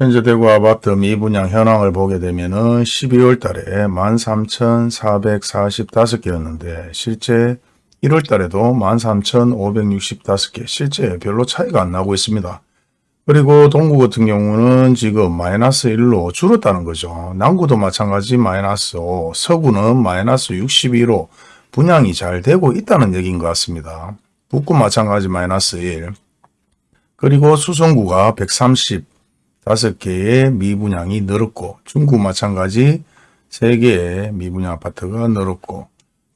현재 대구 아파트 미분양 현황을 보게 되면 은 12월 달에 13,445개였는데 실제 1월 달에도 13,565개 실제 별로 차이가 안 나고 있습니다. 그리고 동구 같은 경우는 지금 마이너스 1로 줄었다는 거죠. 남구도 마찬가지 마이너스 5, 서구는 마이너스 62로 분양이 잘 되고 있다는 얘기인 것 같습니다. 북구 마찬가지 마이너스 1. 그리고 수성구가 135개의 미분양이 늘었고 중구 마찬가지 3개의 미분양 아파트가 늘었고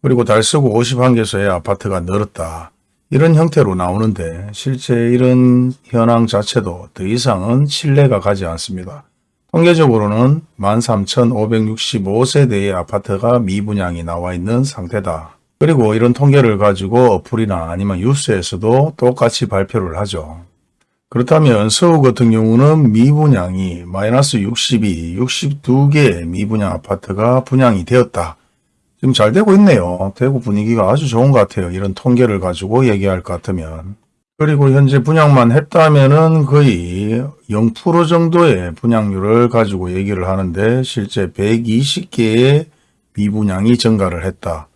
그리고 달서구 51개소의 아파트가 늘었다. 이런 형태로 나오는데 실제 이런 현황 자체도 더 이상은 신뢰가 가지 않습니다. 통계적으로는 13,565세대의 아파트가 미분양이 나와 있는 상태다. 그리고 이런 통계를 가지고 어플이나 아니면 뉴스에서도 똑같이 발표를 하죠. 그렇다면 서울 같은 경우는 미분양이 마이너스 62, 62개의 미분양 아파트가 분양이 되었다. 지금 잘 되고 있네요. 대구 분위기가 아주 좋은 것 같아요. 이런 통계를 가지고 얘기할 것 같으면. 그리고 현재 분양만 했다면은 거의 0% 정도의 분양률을 가지고 얘기를 하는데 실제 120개의 미분양이 증가를 했다.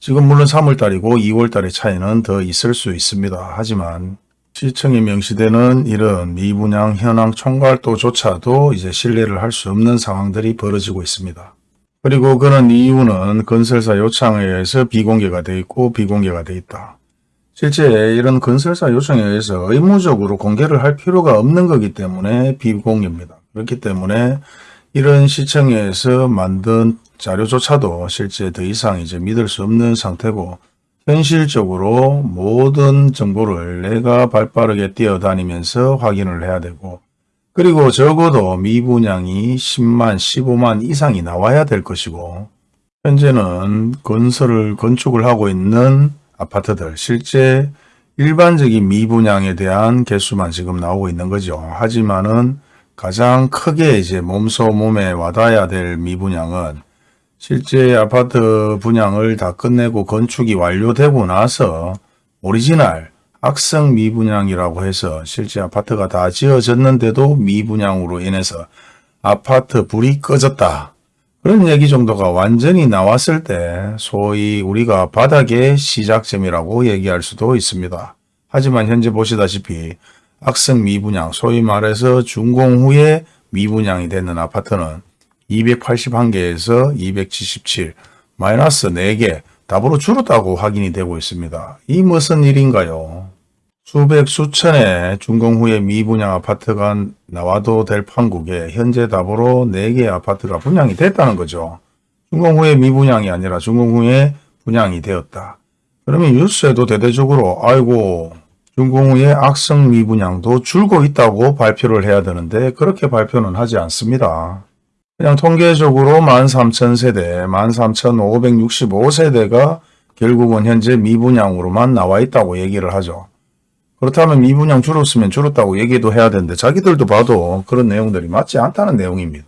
지금 물론 3월달이고 2월달의 차이는 더 있을 수 있습니다. 하지만 시청에 명시되는 이런 미분양 현황 총괄도조차도 이제 신뢰를 할 수 없는 상황들이 벌어지고 있습니다. 그리고 그런 이유는 건설사 요청에 의해서 비공개가 돼 있고 비공개가 돼 있다. 실제 이런 건설사 요청에 의해서 의무적으로 공개를 할 필요가 없는 거기 때문에 비공개입니다. 그렇기 때문에 이런 시청에서 만든 자료조차도 실제 더 이상 이제 믿을 수 없는 상태고 현실적으로 모든 정보를 내가 발빠르게 뛰어다니면서 확인을 해야 되고 그리고 적어도 미분양이 10만, 15만 이상이 나와야 될 것이고 현재는 건설을 건축을 하고 있는 아파트들 실제 일반적인 미분양에 대한 개수만 지금 나오고 있는 거죠. 하지만은 가장 크게 이제 몸소 몸에 와닿아야 될 미분양은 실제 아파트 분양을 다 끝내고 건축이 완료되고 나서 오리지널 악성 미분양이라고 해서 실제 아파트가 다 지어졌는데도 미분양으로 인해서 아파트 불이 꺼졌다. 그런 얘기 정도가 완전히 나왔을 때 소위 우리가 바닥의 시작점이라고 얘기할 수도 있습니다. 하지만 현재 보시다시피 악성 미분양, 소위 말해서 준공 후에 미분양이 되는 아파트는 281개에서 277, 마이너스 4개, 답으로 줄었다고 확인이 되고 있습니다. 이 무슨 일인가요? 수백 수천의 준공 후에 미분양 아파트가 나와도 될 판국에 현재 답으로 4개의 아파트가 분양이 됐다는 거죠. 준공 후에 미분양이 아니라 준공 후에 분양이 되었다. 그러면 뉴스에도 대대적으로 아이고 준공 후에 악성 미분양도 줄고 있다고 발표를 해야 되는데 그렇게 발표는 하지 않습니다. 그냥 통계적으로 13,000세대, 13,565세대가 결국은 현재 미분양으로만 나와 있다고 얘기를 하죠. 그렇다면 미분양 줄었으면 줄었다고 얘기도 해야 되는데 자기들도 봐도 그런 내용들이 맞지 않다는 내용입니다.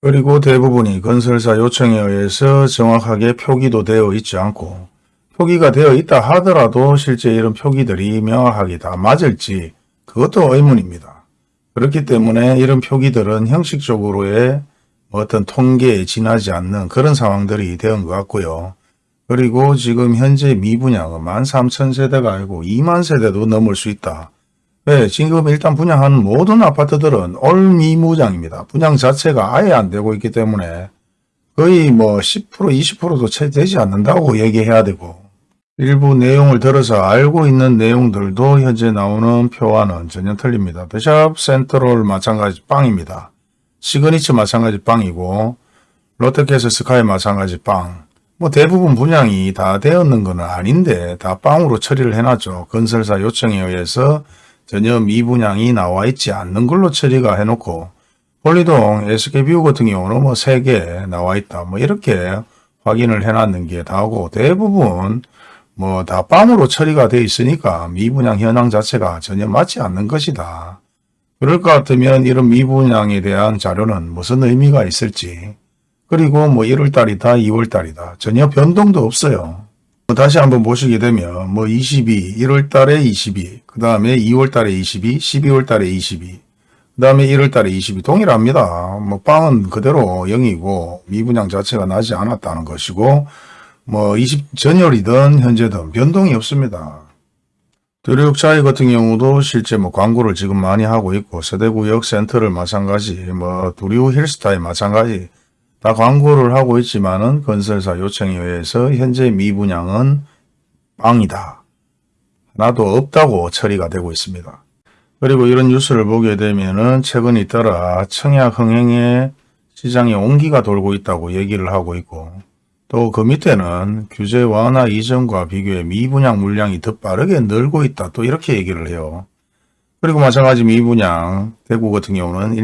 그리고 대부분이 건설사 요청에 의해서 정확하게 표기도 되어 있지 않고 표기가 되어 있다 하더라도 실제 이런 표기들이 명확하게 다 맞을지 그것도 의문입니다. 그렇기 때문에 이런 표기들은 형식적으로의 어떤 통계에 지나지 않는 그런 상황들이 되는 것 같고요. 그리고 지금 현재 미분양은 13,000세대가 아니고 2만 세대도 넘을 수 있다. 왜? 지금 일단 분양하는 모든 아파트들은 올 미무장입니다. 분양 자체가 아예 안 되고 있기 때문에 거의 뭐 10% 20%도 채 되지 않는다고 얘기해야 되고 일부 내용을 들어서 알고 있는 내용들도 현재 나오는 표와는 전혀 틀립니다. 더샵 센트럴 마찬가지 빵입니다. 시그니처 마찬가지 빵이고 롯데캐슬 스카이 마찬가지 빵. 뭐 대부분 분양이 다 되었는 건 아닌데 다 빵으로 처리를 해놨죠. 건설사 요청에 의해서 전혀 미분양이 나와 있지 않는 걸로 처리가 해놓고 폴리동 SK뷰 같은 경우는 뭐 3개 나와 있다. 뭐 이렇게 확인을 해놨는 게 다고 대부분 뭐다 빰으로 처리가 되어 있으니까 미분양 현황 자체가 전혀 맞지 않는 것이다. 그럴 것 같으면 이런 미분양에 대한 자료는 무슨 의미가 있을지 그리고 뭐 1월달이다 2월달이다 전혀 변동도 없어요. 뭐 다시 한번 보시게 되면 뭐 22, 1월달에 22, 그 다음에 2월달에 22, 12월달에 22, 그그 다음에 1월달에 22 동일합니다. 뭐 빵은 그대로 0이고 미분양 자체가 나지 않았다는 것이고 뭐 20 전열이든 현재든 변동이 없습니다. 도료육차이 같은 경우도 실제 뭐 광고를 지금 많이 하고 있고 서대구역 센터를 마찬가지 뭐 두리우 힐스타일 마찬가지 다 광고를 하고 있지만은 건설사 요청에 의해서 현재 미분양은 빵이다. 하나도 없다고 처리가 되고 있습니다. 그리고 이런 뉴스를 보게 되면은 최근 잇따라 청약 흥행에 시장에 온기가 돌고 있다고 얘기를 하고 있고 또 그 밑에는 규제 완화 이전과 비교해 미분양 물량이 더 빠르게 늘고 있다. 또 이렇게 얘기를 해요. 그리고 마찬가지 미분양 대구 같은 경우는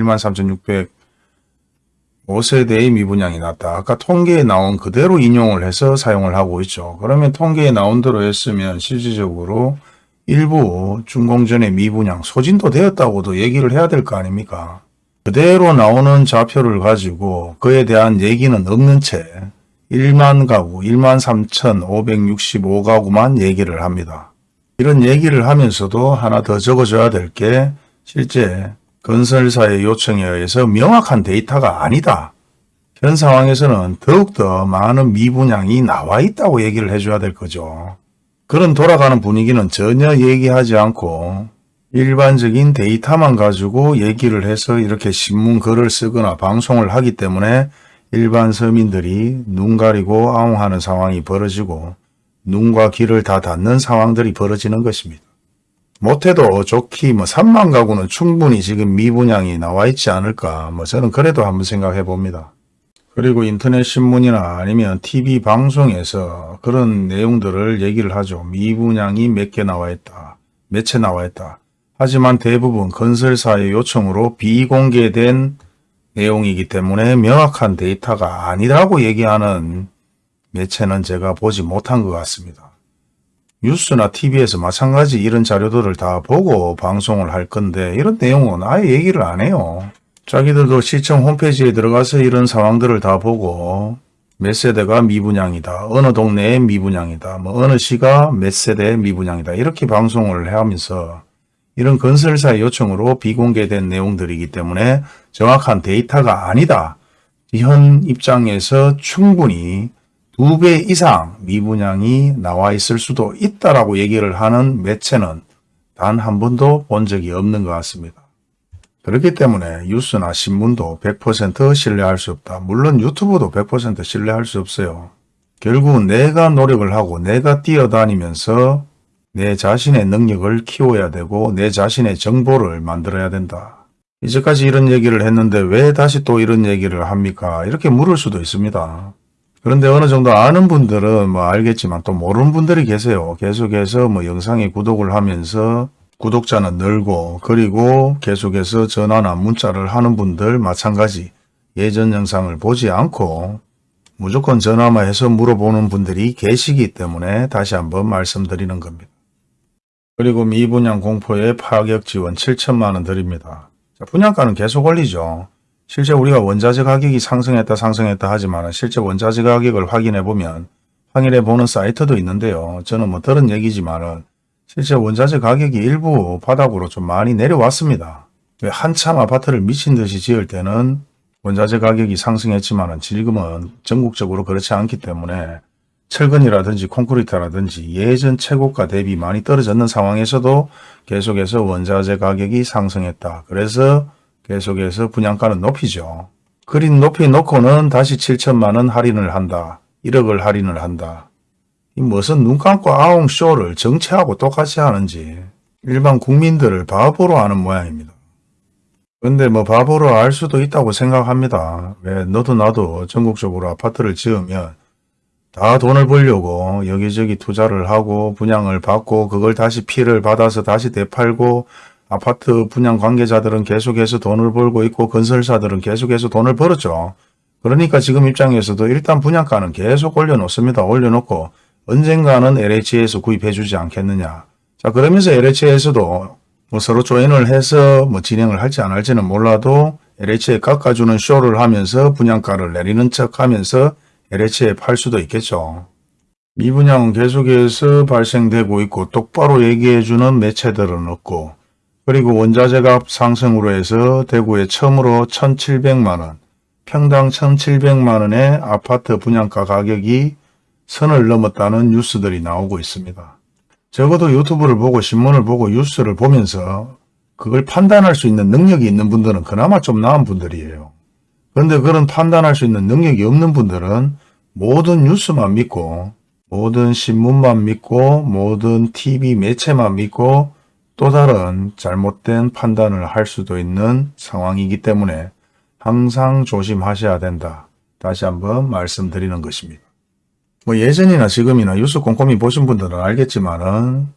13,605세대의 미분양이 났다. 아까 통계에 나온 그대로 인용을 해서 사용을 하고 있죠. 그러면 통계에 나온 대로 했으면 실질적으로 일부 준공전의 미분양 소진도 되었다고도 얘기를 해야 될 거 아닙니까? 그대로 나오는 좌표를 가지고 그에 대한 얘기는 없는 채 1만 가구, 1만 3,565가구만 얘기를 합니다. 이런 얘기를 하면서도 하나 더 적어줘야 될 게 실제 건설사의 요청에 의해서 명확한 데이터가 아니다. 현 상황에서는 더욱더 많은 미분양이 나와 있다고 얘기를 해줘야 될 거죠. 그런 돌아가는 분위기는 전혀 얘기하지 않고 일반적인 데이터만 가지고 얘기를 해서 이렇게 신문 글을 쓰거나 방송을 하기 때문에 일반 서민들이 눈 가리고 아웅하는 상황이 벌어지고 눈과 귀를 다 닫는 상황들이 벌어지는 것입니다. 못해도 좋기 뭐 3만 가구는 충분히 지금 미분양이 나와 있지 않을까 뭐 저는 그래도 한번 생각해 봅니다. 그리고 인터넷 신문이나 아니면 TV 방송에서 그런 내용들을 얘기를 하죠. 미분양이 몇 개 나와 있다. 몇 채 나와 있다. 하지만 대부분 건설사의 요청으로 비공개된 내용이기 때문에 명확한 데이터가 아니라고 얘기하는 매체는 제가 보지 못한 것 같습니다. 뉴스나 TV에서 마찬가지 이런 자료들을 다 보고 방송을 할 건데 이런 내용은 아예 얘기를 안 해요. 자기들도 시청 홈페이지에 들어가서 이런 상황들을 다 보고 몇 세대가 미분양이다. 어느 동네에 미분양이다. 뭐 어느 시가 몇 세대 미분양이다. 이렇게 방송을 하면서 이런 건설사의 요청으로 비공개된 내용들이기 때문에 정확한 데이터가 아니다. 현 입장에서 충분히 두 배 이상 미분양이 나와 있을 수도 있다라고 얘기를 하는 매체는 단 한 번도 본 적이 없는 것 같습니다. 그렇기 때문에 뉴스나 신문도 100% 신뢰할 수 없다. 물론 유튜브도 100% 신뢰할 수 없어요. 결국은 내가 노력을 하고 내가 뛰어다니면서 내 자신의 능력을 키워야 되고 내 자신의 정보를 만들어야 된다. 이제까지 이런 얘기를 했는데 왜 다시 또 이런 얘기를 합니까? 이렇게 물을 수도 있습니다. 그런데 어느 정도 아는 분들은 뭐 알겠지만 또 모르는 분들이 계세요. 계속해서 뭐 영상에 구독을 하면서 구독자는 늘고 그리고 계속해서 전화나 문자를 하는 분들 마찬가지 예전 영상을 보지 않고 무조건 전화만 해서 물어보는 분들이 계시기 때문에 다시 한번 말씀드리는 겁니다. 그리고 미분양 공포에 파격 지원 7천만 원 드립니다. 자, 분양가는 계속 올리죠. 실제 우리가 원자재 가격이 상승했다 상승했다 하지만 실제 원자재 가격을 확인해 보면 확인해 보는 사이트도 있는데요. 저는 뭐 들은 얘기지만은 실제 원자재 가격이 일부 바닥으로 좀 많이 내려왔습니다. 왜 한참 아파트를 미친 듯이 지을 때는 원자재 가격이 상승했지만 지금은 전국적으로 그렇지 않기 때문에 철근이라든지 콘크리트라든지 예전 최고가 대비 많이 떨어졌는 상황에서도 계속해서 원자재 가격이 상승했다. 그래서 계속해서 분양가는 높이죠. 그린 높이 놓고는 다시 7천만 원 할인을 한다. 1억을 할인을 한다. 이 무슨 눈 감고 아웅 쇼를 정치하고 똑같이 하는지 일반 국민들을 바보로 하는 모양입니다. 근데 뭐 바보로 알 수도 있다고 생각합니다. 왜 너도 나도 전국적으로 아파트를 지으면 다 돈을 벌려고 여기저기 투자를 하고 분양을 받고 그걸 다시 피를 받아서 다시 되팔고 아파트 분양 관계자들은 계속해서 돈을 벌고 있고 건설사들은 계속해서 돈을 벌었죠. 그러니까 지금 입장에서도 일단 분양가는 계속 올려놓습니다. 올려놓고 언젠가는 LH에서 구입해 주지 않겠느냐. 자 그러면서 LH에서도 뭐 서로 조인을 해서 뭐 진행을 할지 안 할지는 몰라도 LH에 깎아주는 쇼를 하면서 분양가를 내리는 척 하면서 LH에 팔 수도 있겠죠. 미분양은 계속해서 발생되고 있고 똑바로 얘기해주는 매체들은 없고 그리고 원자재값 상승으로 해서 대구에 처음으로 1,700만원, 평당 1,700만원의 아파트 분양가 가격이 선을 넘었다는 뉴스들이 나오고 있습니다. 적어도 유튜브를 보고 신문을 보고 뉴스를 보면서 그걸 판단할 수 있는 능력이 있는 분들은 그나마 좀 나은 분들이에요. 그런데 그런 판단할 수 있는 능력이 없는 분들은 모든 뉴스만 믿고 모든 신문만 믿고 모든 TV 매체만 믿고 또 다른 잘못된 판단을 할 수도 있는 상황이기 때문에 항상 조심하셔야 된다. 다시 한번 말씀드리는 것입니다. 뭐 예전이나 지금이나 뉴스 꼼꼼히 보신 분들은 알겠지만은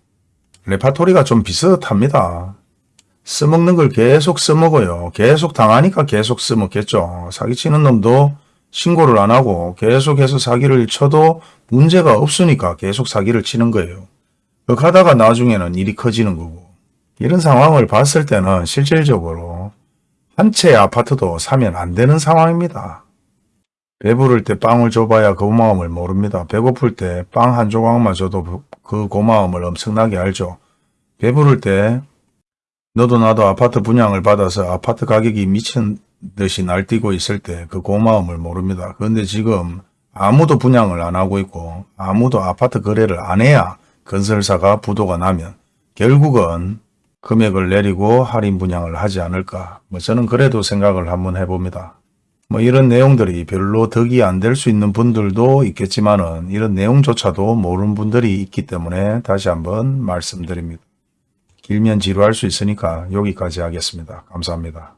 레파토리가 좀 비슷합니다. 써먹는 걸 계속 써먹어요. 계속 당하니까 계속 써먹겠죠. 사기치는 놈도 신고를 안 하고 계속해서 사기를 쳐도 문제가 없으니까 계속 사기를 치는 거예요. 그렇게 하다가 나중에는 일이 커지는 거고. 이런 상황을 봤을 때는 실질적으로 한 채의 아파트도 사면 안 되는 상황입니다. 배부를 때 빵을 줘봐야 그 고마움을 모릅니다. 배고플 때 빵 한 조각만 줘도 그 고마움을 엄청나게 알죠. 배부를 때 너도 나도 아파트 분양을 받아서 아파트 가격이 미친 듯이 날뛰고 있을 때 그 고마움을 모릅니다. 그런데 지금 아무도 분양을 안 하고 있고 아무도 아파트 거래를 안 해야 건설사가 부도가 나면 결국은 금액을 내리고 할인 분양을 하지 않을까. 뭐 저는 그래도 생각을 한번 해봅니다. 뭐 이런 내용들이 별로 덕이 안 될 수 있는 분들도 있겠지만 은 이런 내용조차도 모르는 분들이 있기 때문에 다시 한번 말씀드립니다. 길면 지루할 수 있으니까 여기까지 하겠습니다. 감사합니다.